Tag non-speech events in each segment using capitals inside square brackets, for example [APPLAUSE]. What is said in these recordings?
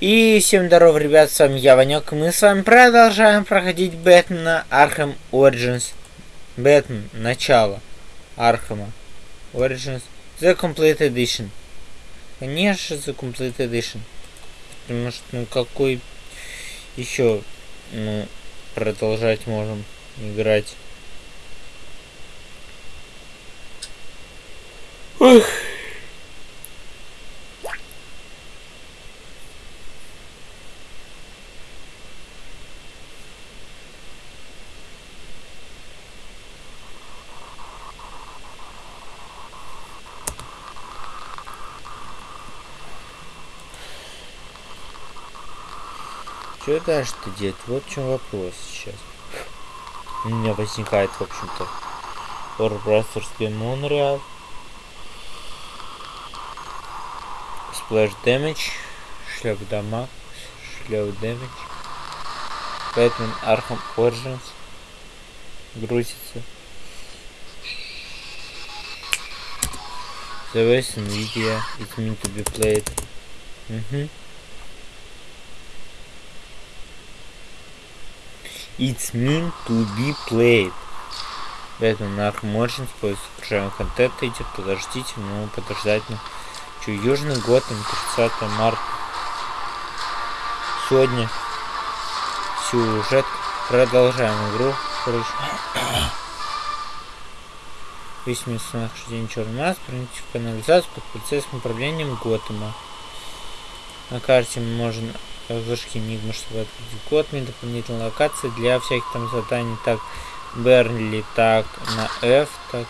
И всем здорова, ребят, с вами я, Ванек, мы с вами продолжаем проходить Бэтмена Arkham Origins. Бэтмен, начало Архама Origins, The Complete Edition. Конечно, The Complete Edition. Потому что, ну, какой еще, ну, продолжать можем играть. Ох. Что делать? Вот в чем вопрос сейчас. У меня возникает, в общем-то, Game Montreal. Splash Damage, шлях дамаг, шлях Damage. Batman Arkham Origins. Грузится. The West Nvidia, it's meant to be played. Угу. It's meant to be played. Бэтмен Arkham Origins поиск содержаемого контента идет. Подождите, ну подождать. Ну. Че, Южный год, 30 марта. Сегодня сюжет. Продолжаем игру. [COUGHS] Весь месяц нахождения черный маск, проникнуть в канализацию под полицейским управлением Готэма. На карте можно вышки Enigma, чтобы открыть Готми, дополнительная локация для всяких там заданий, так, Бернли, так, на F, так.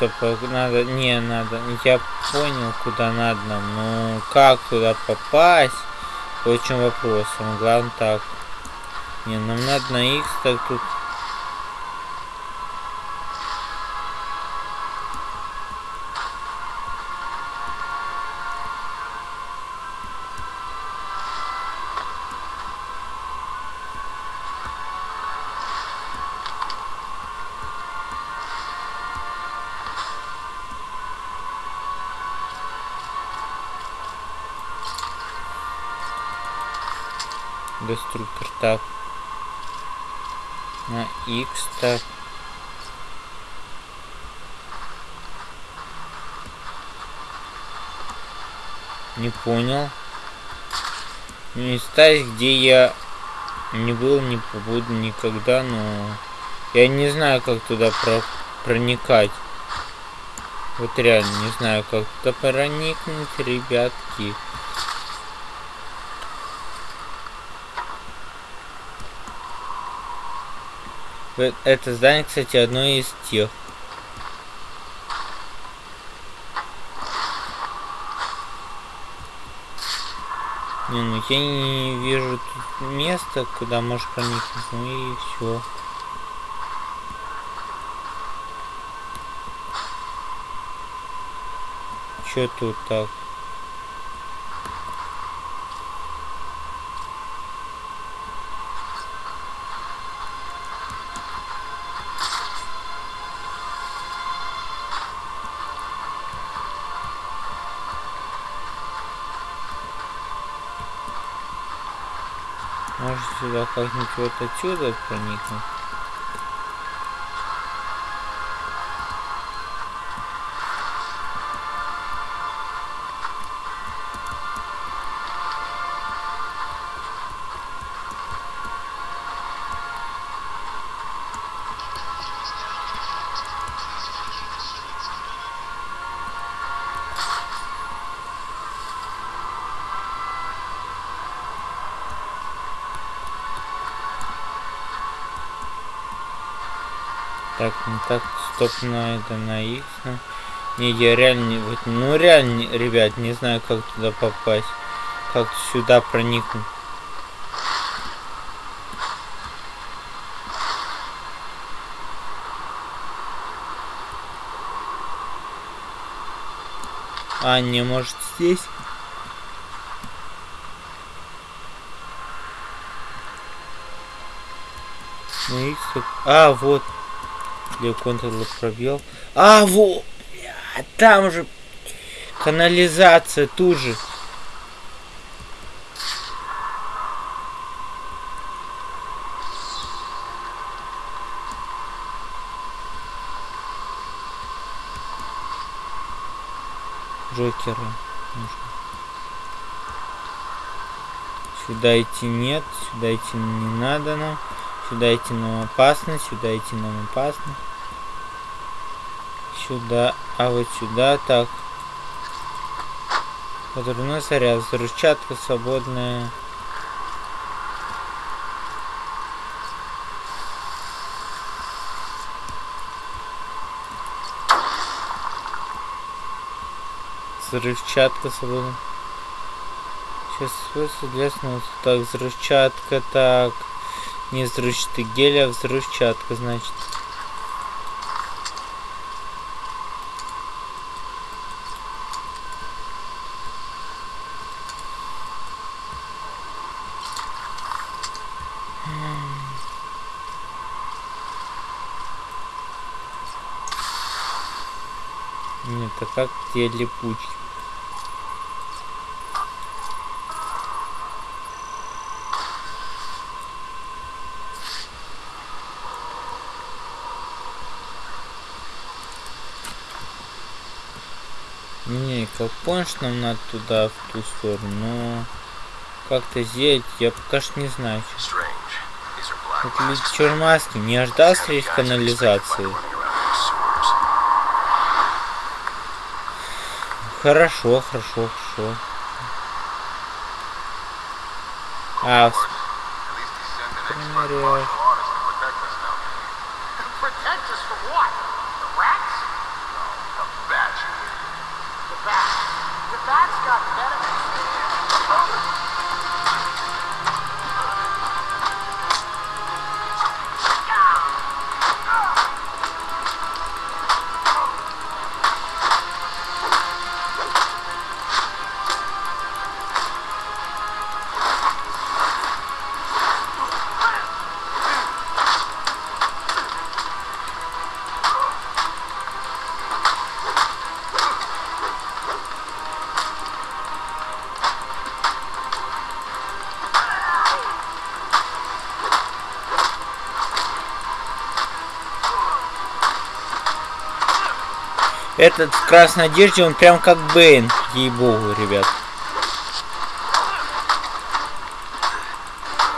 Стоп, надо, не, надо, я понял, куда надо но как туда попасть, вот в чем вопрос, самое главное так. Не, нам надо на X, так тут понял. Места, где я не был, не побуду никогда, но я не знаю, как туда про проникать. Вот реально не знаю, как туда проникнуть, ребятки. Это здание, кстати, одно из тех. Не, ну я не вижу тут места, куда можешь проникнуть, ну и все. Че тут так? Может сюда как-нибудь вот отсюда проникнуть? Так, стоп на это, на X. Ну. Не, я реально, вот, ну реально, ребят, не знаю, как туда попасть. Как сюда проникнуть. А, не, может здесь? Ну, а, вот. Для контроля пробел. А, вот. Там же канализация тут же. Джокера. Сюда идти нет, сюда идти не надо нам. Сюда идти нам опасно, сюда идти нам опасно. Сюда, а вот сюда так. Подрывной заряд, взрывчатка свободная. Взрывчатка свободная. Сейчас свойства для снова. Так, взрывчатка, так. Не взрывчатый гель, а взрывчатка, значит. А как те липучки? Не, как помнишь, нам надо туда, в ту сторону, но как-то сделать, я пока что не знаю. Это ведь чермаски, не ожидал встретить канализации. Хорошо, хорошо, хорошо. А, вспомнил. Этот в красной одежде, он прям как Бэйн, ей-богу, ребят.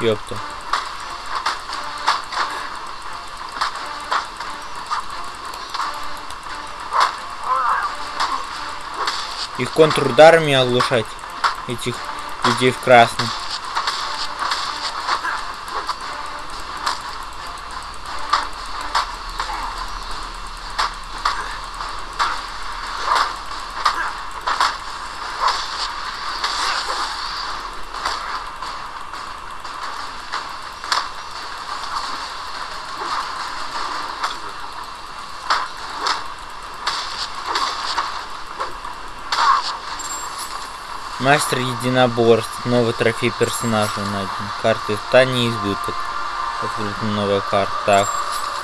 Ёпта. Их контрударами оглушать, этих людей в красном. Мастер единоборств. Новый трофей персонажа найден. Карты Тани избыток. Открыта новая карта. Так,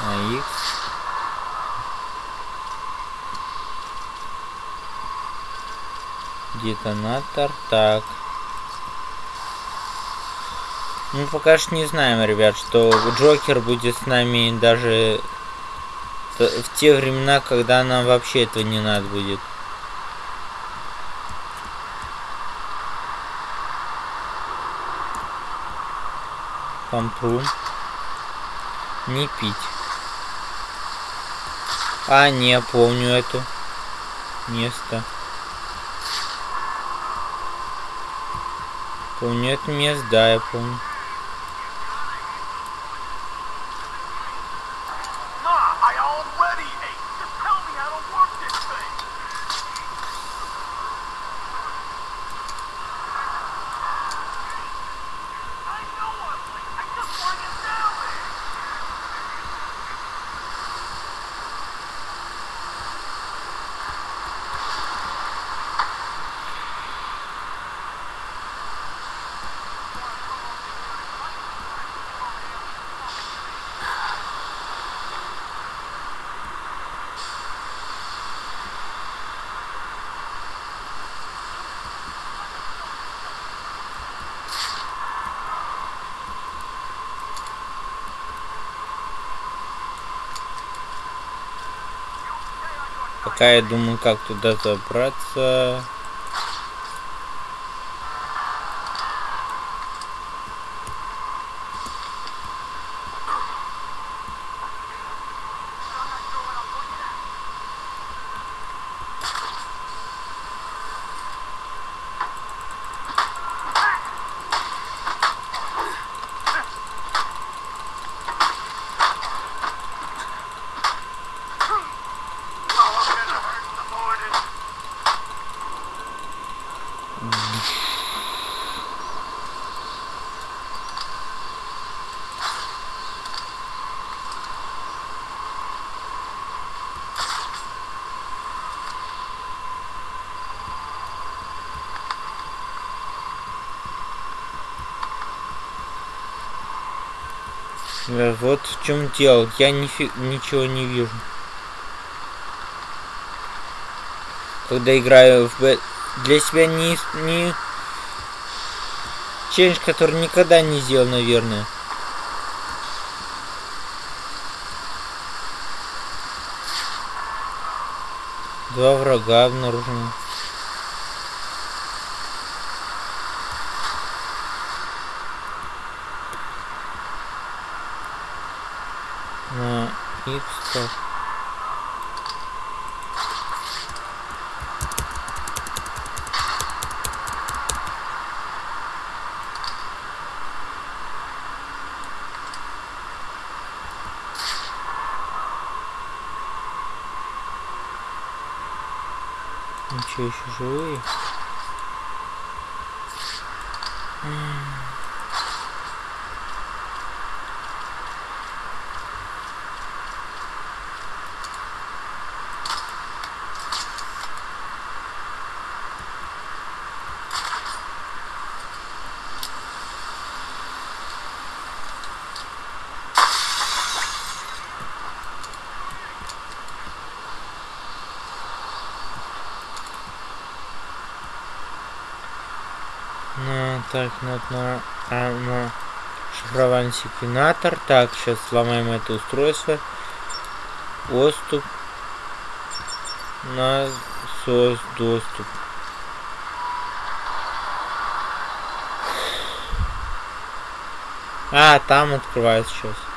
на X. Детонатор. Так. Ну, пока что не знаем, ребят, что Джокер будет с нами даже в те времена, когда нам вообще этого не надо будет. Пампрум. Не пить. А, не, помню эту место. Помню это место, да, я помню. Пока я думаю, как туда забраться. Вот в чем дело. Я нифи- ничего не вижу. Когда играю в б... Для себя не... не... Челлендж, который никогда не сделал, наверное. Два врага обнаружены. So. Так, надо на, а, на шифровальный секвенатор. Так, сейчас сломаем это устройство. Доступ. На сос доступ. А, там открывается сейчас.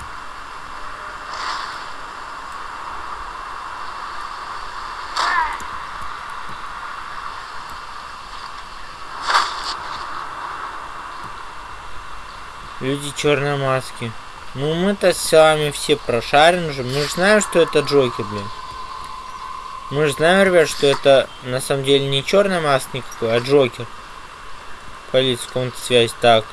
Люди черной маски. Ну мы-то с вами все прошарим уже. Мы же знаем, что это Джокер, блин. Мы же знаем, ребят, что это на самом деле не черная маска никакой, а Джокер. Полиция, в каком-то связь. Так.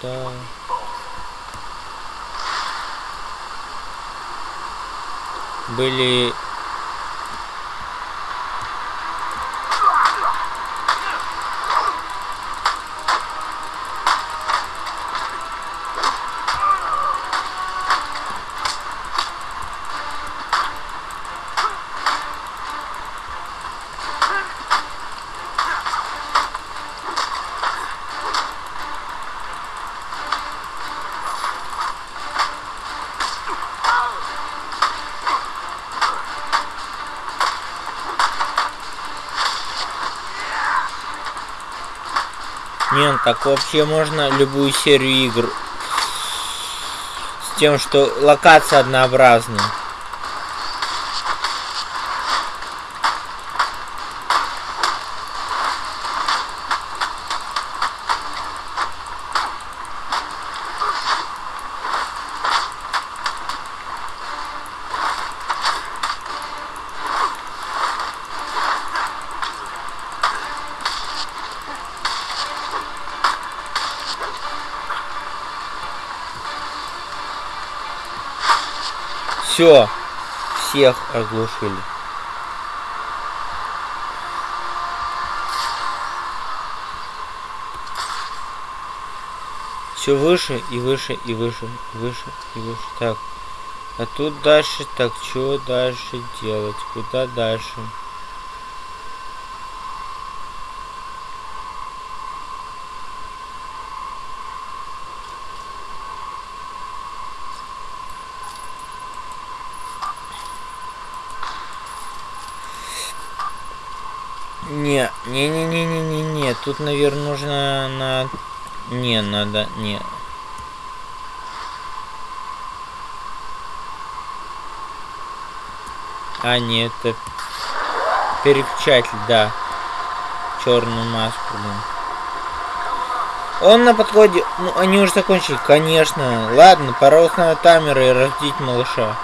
Сюда? Были так вообще можно любую серию игр с тем, что локация однообразная. Все, всех оглушили. Все выше и выше и выше, и выше и выше. Так. А тут дальше, так, что дальше делать? Куда дальше? Не, не, не, не, не, не, не. Тут, наверное, нужно на. Не, надо. Не. А, нет, это переключатель, да. Черную маску, блин. Он на подходе. Ну, они уже закончили, конечно. Ладно, пора установить таймер и разбудить малыша.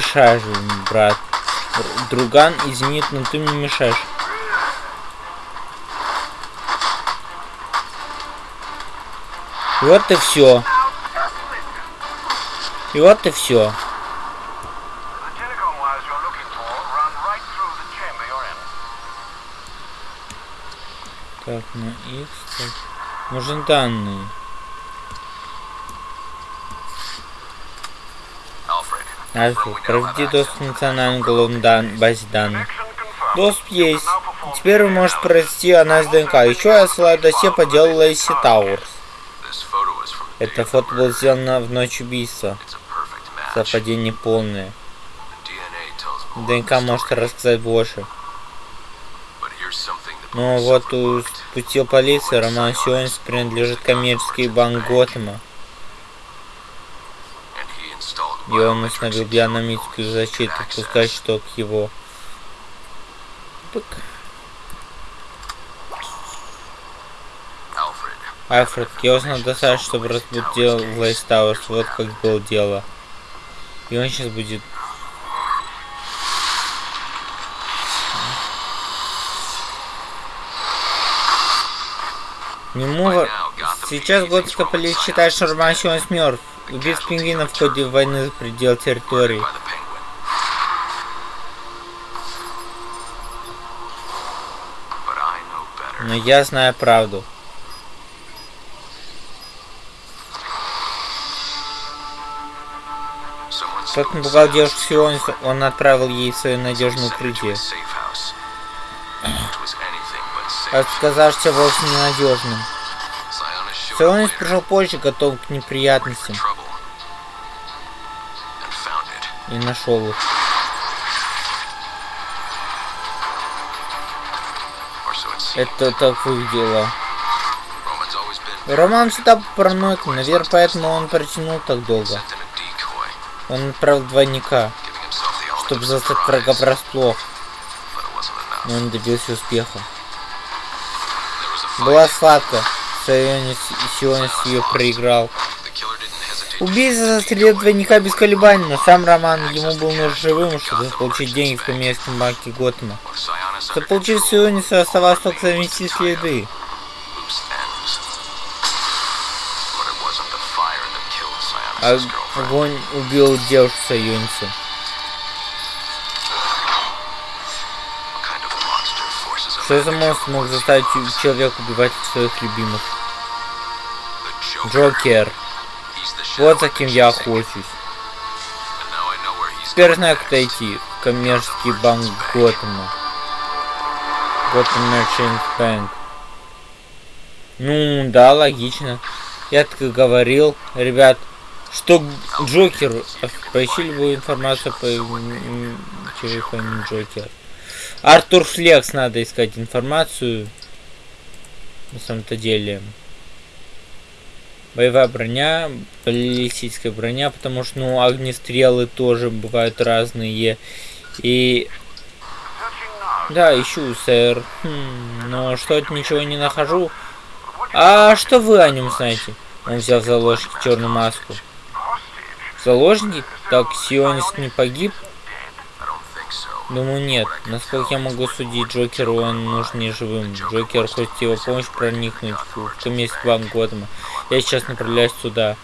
Мешаешь, брат. Друган, извини, но ты мне мешаешь. Вот и все. И вот и все. Так, на X. Так. Нужны данные. Проведи доступ к национальной уголовной дан- базе данных. Доступ есть. Теперь вы можете провести анализ ДНК. Еще я отсылаю досье по делу Лейси Тауэрс. Это фото было сделано в ночь убийства. Совпадение полное. ДНК может рассказать больше. Но police вот overlooked. спустил полиции, Роман Сионис принадлежит коммерческий банк Готэма. And he установил into биономическую vehicles защиту, пускай что к его. Пык. Альфред, я узнал достаточно, чтобы разбудить дело в Лейс Тауэрс. Вот как было дело. И он сейчас будет... Нему... во- Сейчас готика полиция считает, что Роман Сионис мертв. Убит пингвинов в ходе войны за предел территории. Но я знаю правду. Тот напугал девушку girlfriend. он отправил ей свое надежное укрытие. safe. Отказавшись вовсе ненадежным. Сионис пришел позже, готов к неприятностям. И нашел их. Это так выглядело. Роман всегда параноик, наверное, поэтому он протянул так долго. Он отправил двойника, чтобы застать врага врасплох, но он добился успеха. Была fight. схватка. Сионис, Сионис ее проиграл. Убийца застрелил двойника без колебаний, но сам Роман ему был нужен живым, чтобы получить деньги в коммерческом банке Готэма. Чтобы получить Сиониса, оставалось только замести следы. А огонь убил девушку Сиониса. Что за монстр мог заставить человека убивать своих любимых? Джокер. Вот been я охочусь. Теперь знаю, куда идти. В коммерческий банк Готэма. Готэм Merchant Bank. Ну, да, логично. Я так и говорил, ребят, что Джокер, поищи любую информацию по телефону Джокер. Артур Флекс надо искать информацию. На самом-то деле. Боевая броня, баллистическая броня, потому что, ну, огнестрелы тоже бывают разные. И да, ищу, сэр. Хм, но что-то ничего не нахожу. А что вы о нем знаете? Он взял в заложники черную маску. Заложники? Так, Сионист не погиб? I don't think so. Думаю, нет. Насколько я могу судить, Джокеру он нужен не живым. Джокер хочет его помощь проникнуть в, коммерческий банк Готэма. Я сейчас направляюсь туда.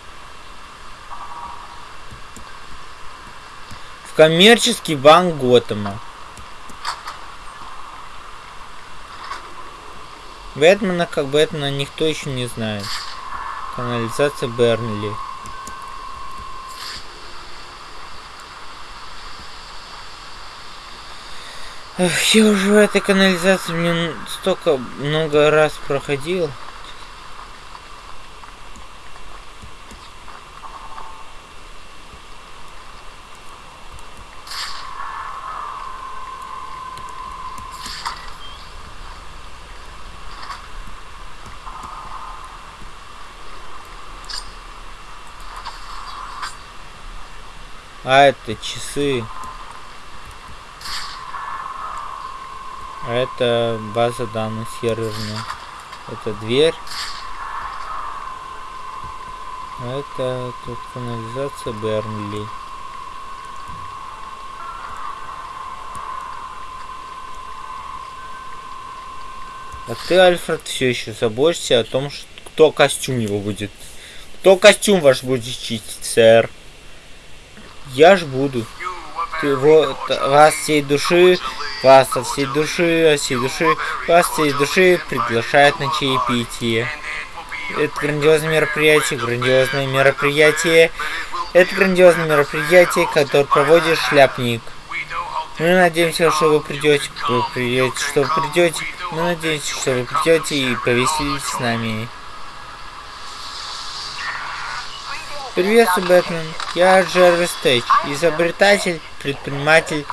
В коммерческий банк Готэма. Бэтмена как Бэтмена никто еще не знает. Канализация Бернли. Я уже в этой канализации мне столько много раз проходил. А это часы. Это база данных серверная. Это дверь. Это тут канализация Бернли. А ты, Альфред, все еще заботишься о том, что кто костюм его будет. Кто костюм ваш будет чистить, сэр? Я ж буду. Ты вот вас всей души, вас от всей души, от всей души, вас от всей души приглашают на чаепитие. Это грандиозное мероприятие, грандиозное мероприятие. Это грандиозное мероприятие, которое проводит шляпник. Мы надеемся, что вы придете, вы придете, что вы придете. Мы надеемся, что вы придете и повеселитесь с нами. Приветствую, Бэтмен. Я Джервис Тейч, изобретатель, предприниматель,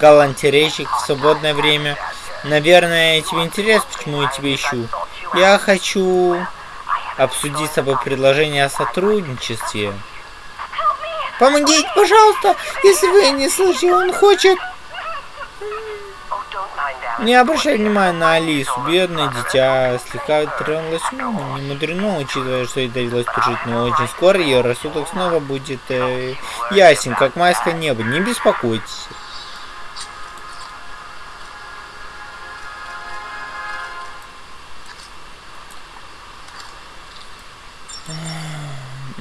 галантерейщик в свободное время. Наверное, тебе интересно, почему я тебя ищу. Я хочу обсудить с тобой предложение о сотрудничестве. Помогите, пожалуйста, если вы не слышите, он хочет... Не обращай внимания на Алису, бедное дитя, слегка тронулась умом, не мудрено, учитывая, что ей довелось пережить, но очень скоро ее рассудок снова будет э, ясен, как майское небо, не беспокойтесь.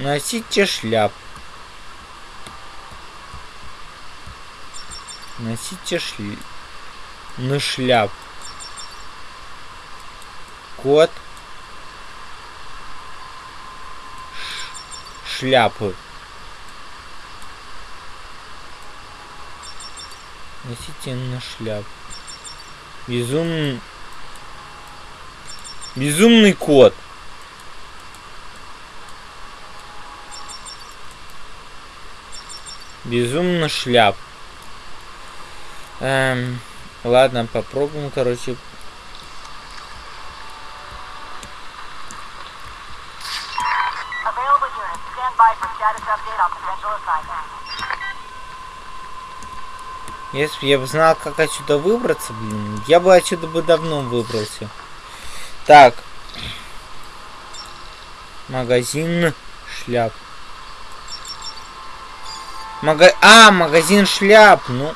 Носите шляп. Носите шли... на шляп. Кот. Ш- Шляпы. Носите на шляп. Безумный... Безумный кот. Безумно шляп. Эм, ладно, попробуем, короче. Если бы я бы знал, как отсюда выбраться, блин, я бы отсюда бы давно выбрался. Так. Магазин шляп. Мага... А, магазин шляп, ну.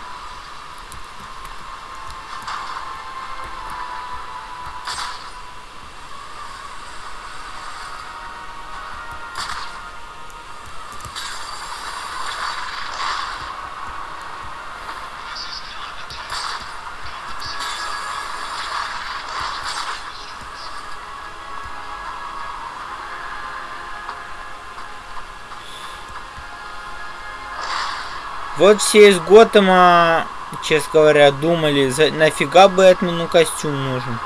Вот все из Готэма, честно говоря, думали, за, нафига Бэтмену костюм нужен.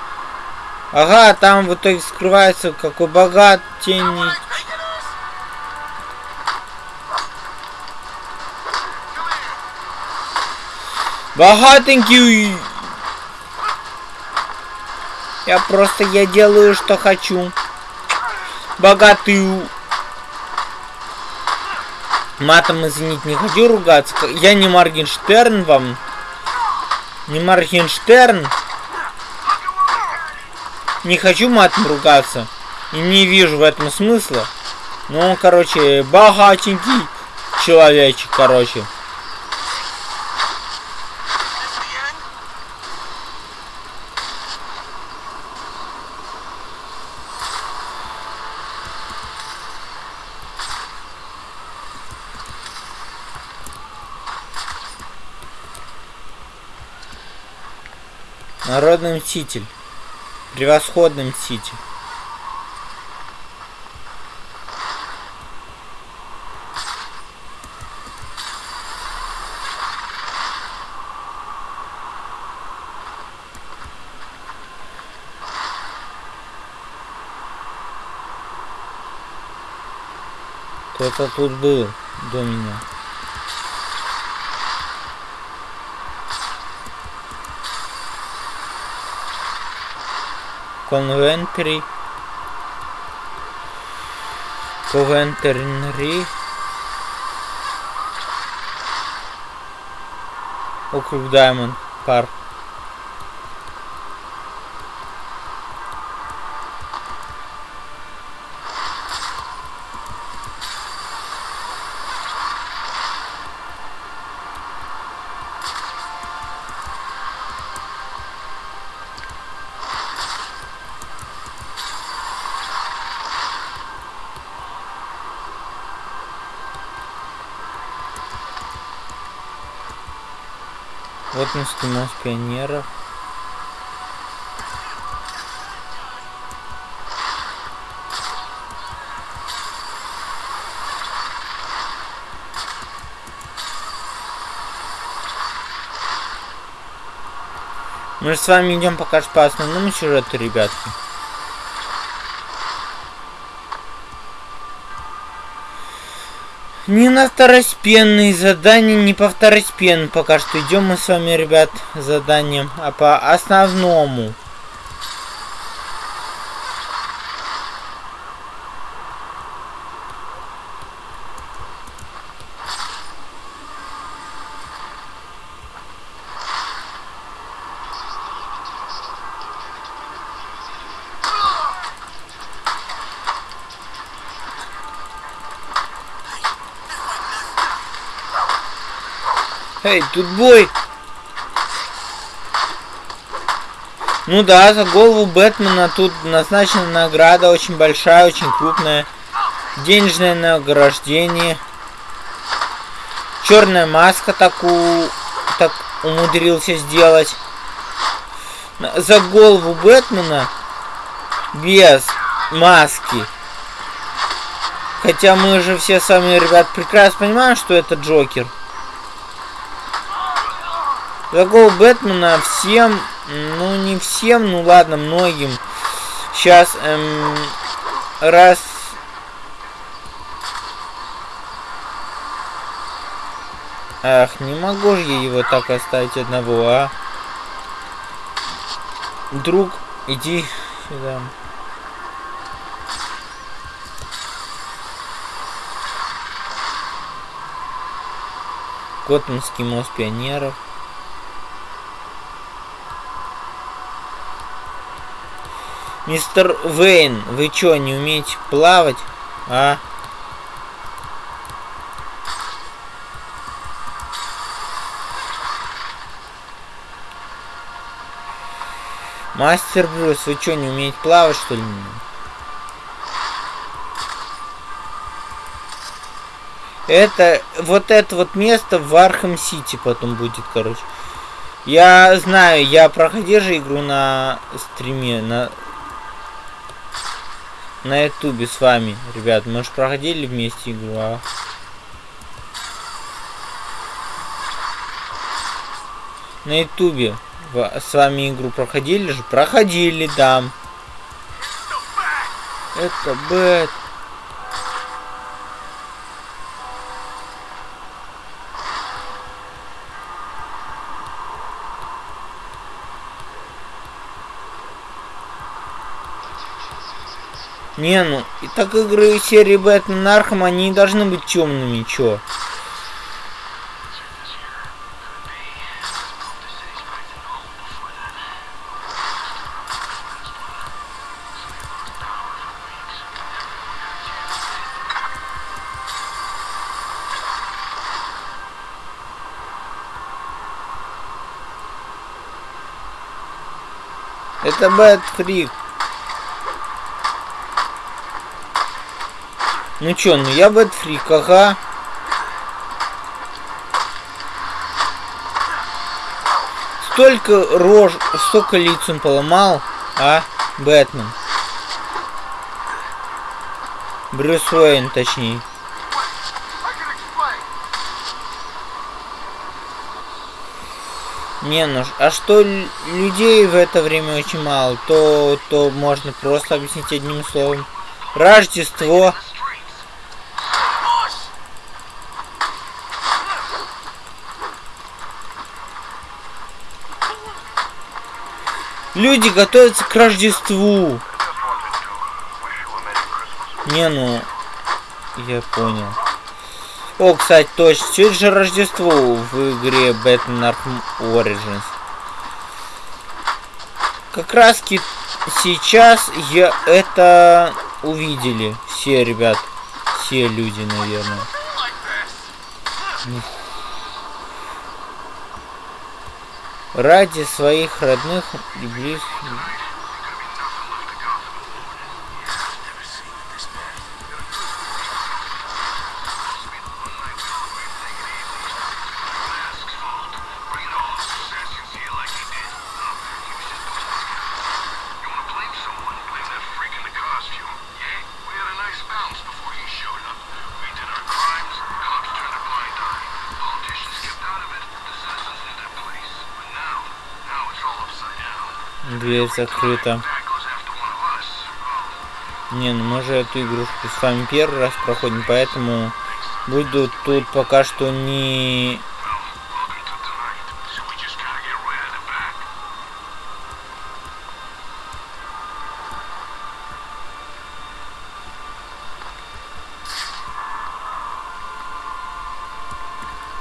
Ага, там в итоге скрывается какой богат, тени. Богатенький! Я просто, я делаю, что хочу. Богатый. Матом, извините, не хочу ругаться. Я не Моргенштерн вам. Не Моргенштерн. Не хочу матом ругаться. И не вижу в этом смысла. Ну, короче, богатенький человечек, короче. Народный мститель. Превосходный мститель. Кто-то тут был до меня. Conventry. Coventry. Округ Даймонд Парк. Вот Минский мост пионеров. Мы же с вами идем пока что по основному сюжету, ребятки. Не на второстепенные задания, не по второстепенным пока что идем мы с вами, ребят, заданием, а по основному. Эй, тут бой! Ну да, за голову Бэтмена тут назначена награда очень большая, очень крупная. Денежное награждение. Черная маска такую так умудрился сделать. За голову Бэтмена без маски. Хотя мы же все с вами, ребят, прекрасно понимаем, что это Джокер. Такого Бэтмена всем, ну не всем, ну ладно, многим. Сейчас эм, раз... Ах, не могу же я его так оставить одного, а? Друг, иди сюда. Готманский мост пионеров. Мистер Вейн, вы чё, не умеете плавать? А? Мастер Брюс, вы чё, не умеете плавать, что ли? Это, вот это вот место в Arkham City потом будет, короче. Я знаю, я проходил же игру на стриме, на на ютубе с вами. Ребят, мы же проходили вместе игру, а? На ютубе с вами игру проходили же? Проходили, да. Это бэт. Не, ну, и так игры серии Batman Arkham, они должны быть темными, чё? Это Bat Ну чё, ну я Bat Freak, ага. Столько рож, столько лиц он поломал, а? Бэтмен. Брюс Уэйн, точнее. Не, ну а что лю- людей в это время очень мало, то, то можно просто объяснить одним словом. Рождество. Люди готовятся к Рождеству. Не, ну, я понял. О, кстати, точно, сегодня же Рождество в игре Batman Arkham Origins. Как раз сейчас я это увидели все ребят, все люди, наверное. Ради своих родных и близких. Дверь закрыта. Не, ну мы же эту игрушку с вами первый раз проходим, поэтому буду тут пока что не...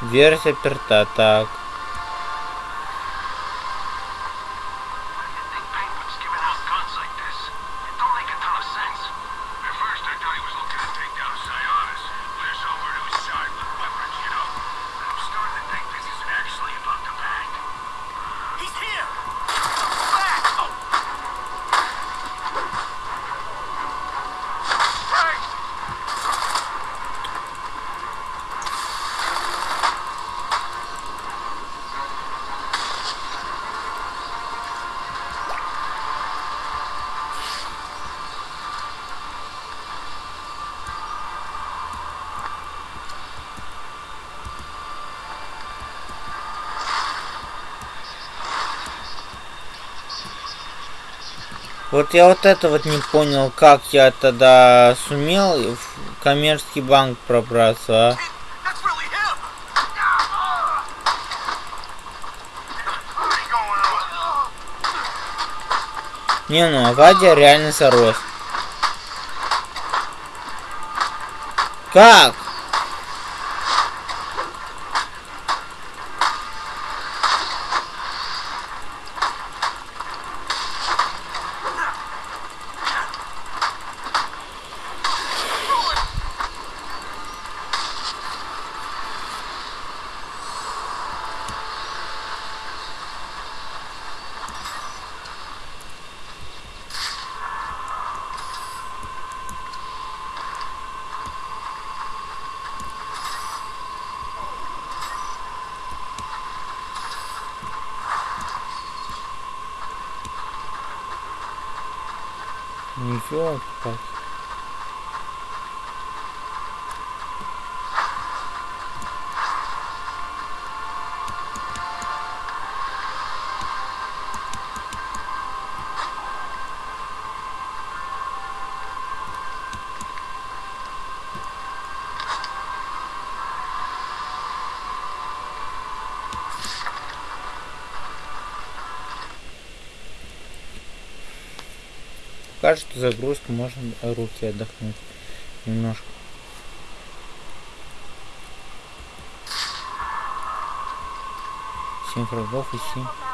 Дверь заперта, так. Вот я вот это вот не понял, как я тогда сумел в коммерческий банк пробраться, а? Не, ну Авадия реально зарос. Как? Ничего, как. Покажет загрузку, можно руки отдохнуть немножко. Семь и семь.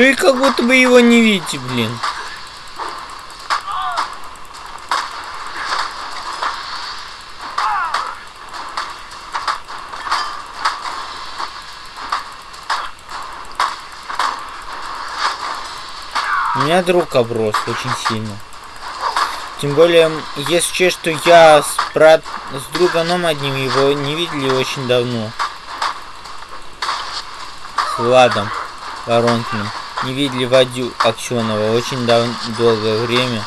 Вы как будто бы его не видите, блин. У меня друг оброс очень сильно. Тем более, если учесть, что я с брат с друганом одним его не видели очень давно. С Владом Воронкиным. Не видели Вадю Аксенова очень дав... долгое время.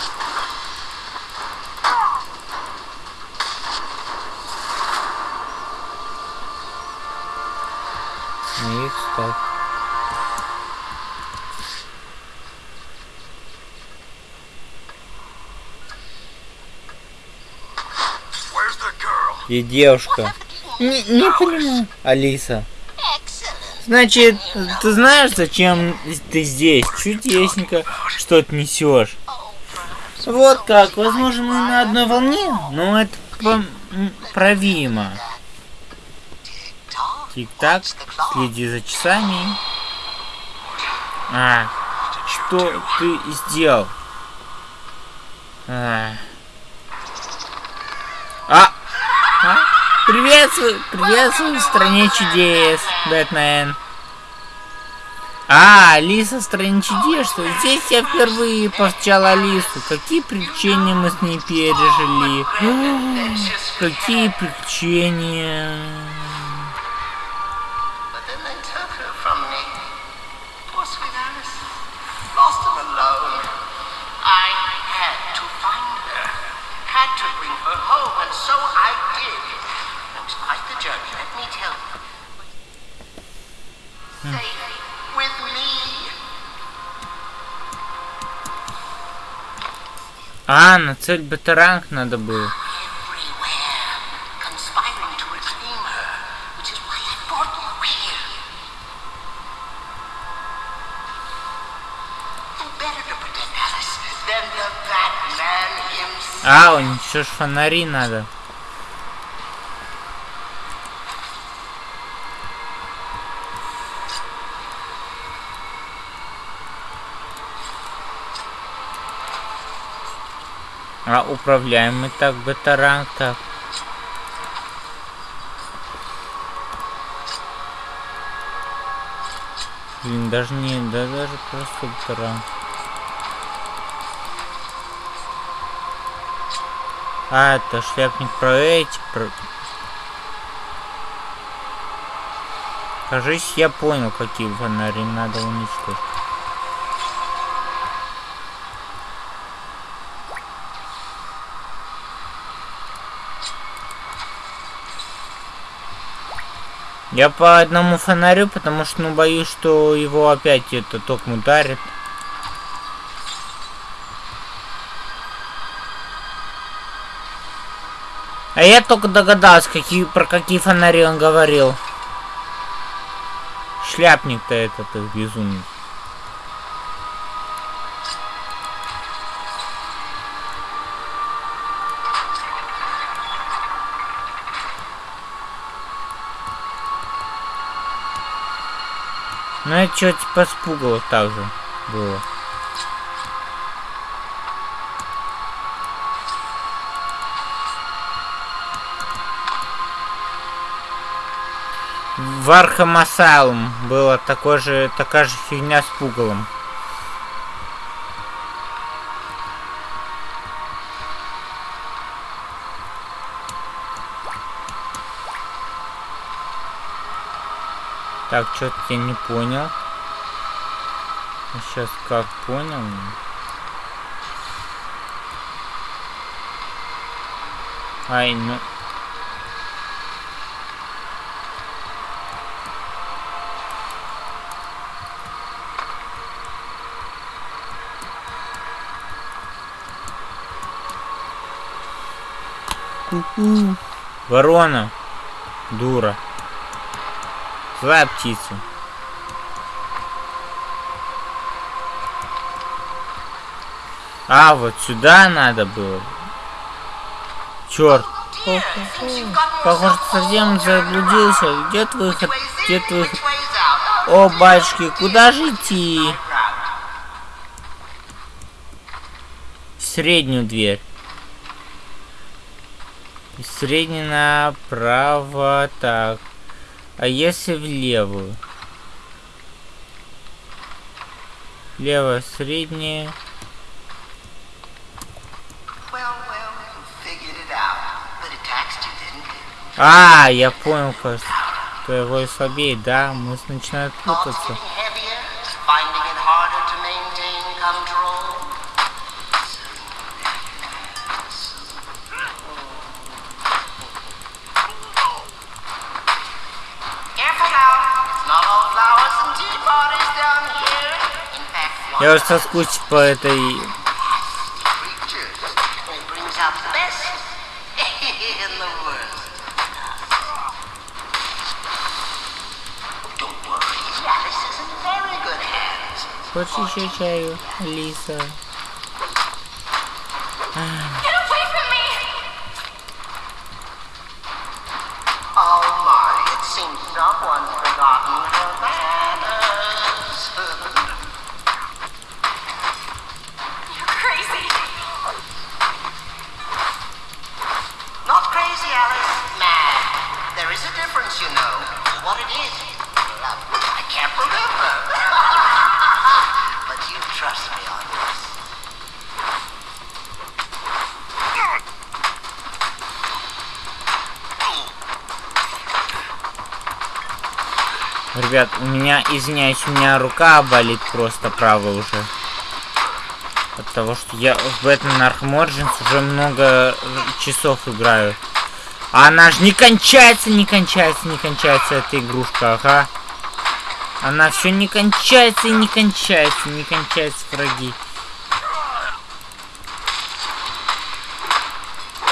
Ну the girl? И девушка. Не, не понимаю. Алиса. Значит, ты знаешь, зачем ты здесь? Чудесненько, что ты несешь. Вот как, возможно, мы на одной волне, но это правимо. Тик-так, следи за часами. А, что ты сделал? А, а? Приветствую, приветствую в стране чудес, Бэтмен. А, Алиса в стране чудес, что здесь я впервые повстречал Алису. Какие приключения мы с ней пережили. Какие приключения. Had to bring her home, and so I did. Quite the journey, let. А, на цель батаранг надо было. Everywhere. Conspiring to reclaim her. Which is why I brought you here. Who better to protect Alice than the Batman himself? А, у них еще ж фонари надо. Управляем мы так батаранг так. Блин, даже не, да даже просто батаранг. А, это шляпник про эти, про... Кажись, я понял, какие фонари надо уничтожить. Я по одному фонарю, потому что, ну, боюсь, что его опять это током ударит. А я только догадался, какие, про какие фонари он говорил. Шляпник-то этот безумный. Ну это что типа спугало так же было. В Arkham Asylum была такой же, такая же фигня с пугалом. Так, что-то я не понял. Сейчас как понял? Ай, ну... Ку-ку. Ворона. Дура. Злая птица. А, вот сюда надо было. Черт. Похоже, совсем заблудился. Где выход? Где выход? О, батюшки, куда же идти? В среднюю дверь. Средний направо, так. А если в левую? Левая, средняя. А, я понял, кажется. Твоего слабее, да, мы Thoughts путаться. Is in very good hands. Хочешь еще чаю, Лиса? You know. What it is, well, I can't remember. but you trust me on this. Ребят, у меня, извиняюсь, у меня рука болит просто правая уже. От того, что я в Batman Arkham уже много часов играю. Она же не кончается, не кончается, не кончается, эта игрушка, ага. Она все не кончается и не кончается, не кончаются враги.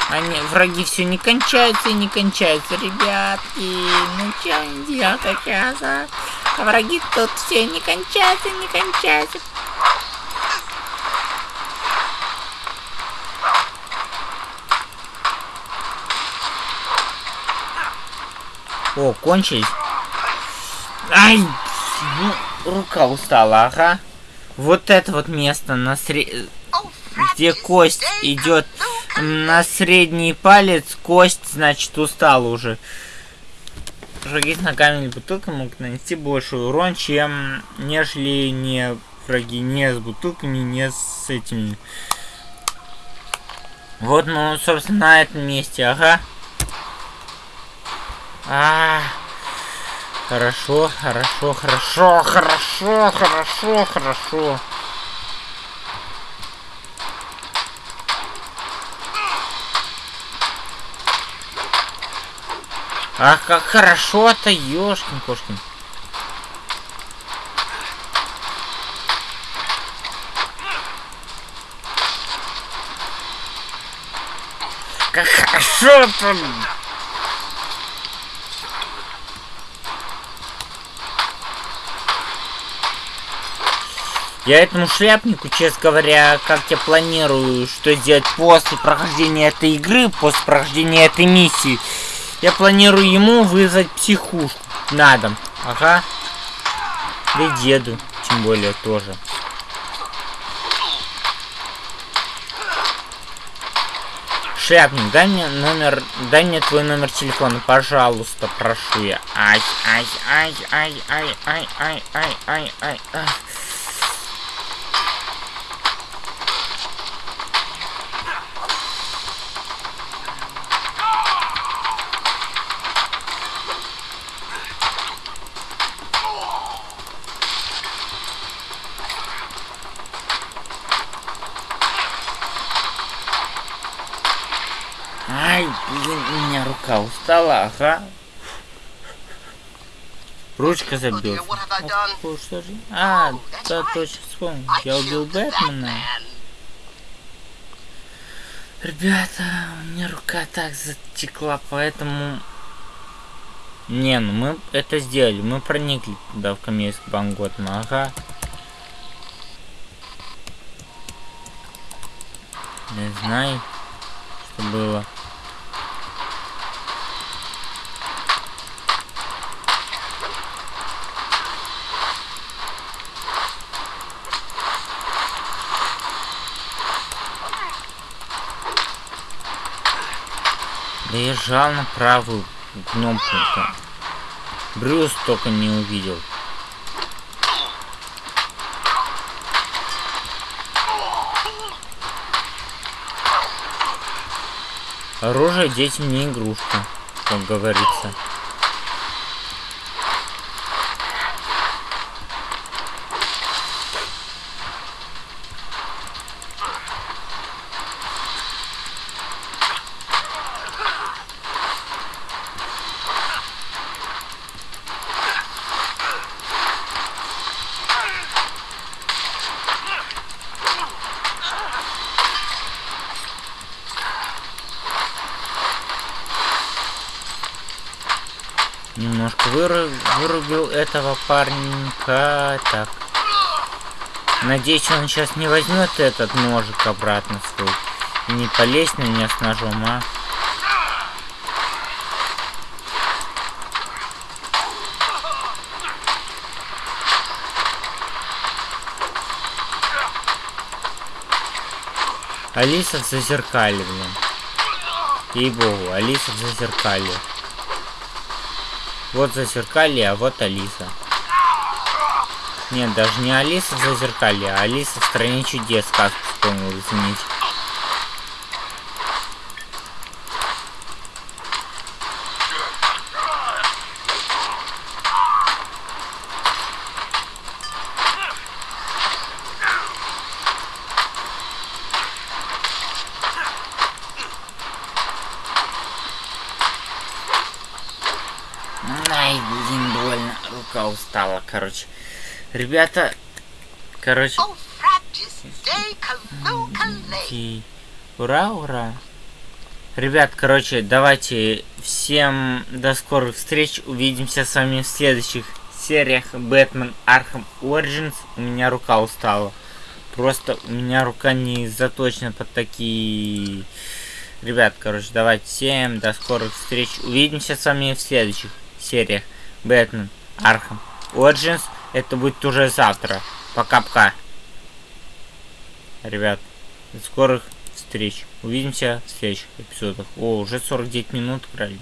Они, враги все не кончаются и не кончаются, ребятки. Ну что сейчас, а? А враги тут все не кончаются, не кончаются. О, кончились. Ай! Ну, рука устала, ага. Вот это вот место на сре... где кость идет на средний палец, кость, значит, устала уже. Враги с ногами или бутылкой могут нанести больше урон, чем нежели не враги не с бутылками, не с этими. Вот, ну, собственно, на этом месте, ага. А, хорошо, хорошо, хорошо, хорошо, хорошо, хорошо. Ах, как хорошо-то, ёшкин-кошкин. Как хорошо-то! Я этому шляпнику, честно говоря, как я планирую, что сделать после прохождения этой игры, после прохождения этой миссии, я планирую ему вызвать психушку на дом. Ага. Да и деду, тем более, тоже. Шляпник, дай мне номер, дай мне твой номер телефона, пожалуйста, прошу я. Ай, ай, ай, ай, ай, ай, ай, ай, ай, ай. Ай, ага. Ручка done? О, что же? А, Oh, да, точно вспомнил. Я убил Бэтмена. Ребята, у меня рука так затекла, поэтому... Не, ну мы это сделали. Мы проникли туда, в Камейск Банготма, ага. Не знаю, что было. Да я жал на правую кнопку. -то. Брюс только не увидел. Оружие детям не игрушка, как говорится. Вырубил этого паренька. Так. Надеюсь, он сейчас не возьмет этот ножик обратно свой. И не полезет на меня с ножом, а? Алиса в зазеркале, блин. Ей-богу, Алиса в зазеркале. Вот зазеркалье, а вот Алиса. Нет, даже не Алиса в зазеркалье, а Алиса в стране чудес сказку вспомнил, извините. Короче. Ребята, короче... Ура, ура. Ребят, короче, давайте всем до скорых встреч. Увидимся с вами в следующих сериях Batman Arkham Origins. У меня рука устала. Просто у меня рука не заточена под такие... Ребят, короче, давайте всем до скорых встреч. Увидимся с вами в следующих сериях Batman Arkham Origins. Это будет уже завтра. Пока-пока. Ребят, скорых встреч. Увидимся в следующих эпизодах. О, уже 49 минут играли.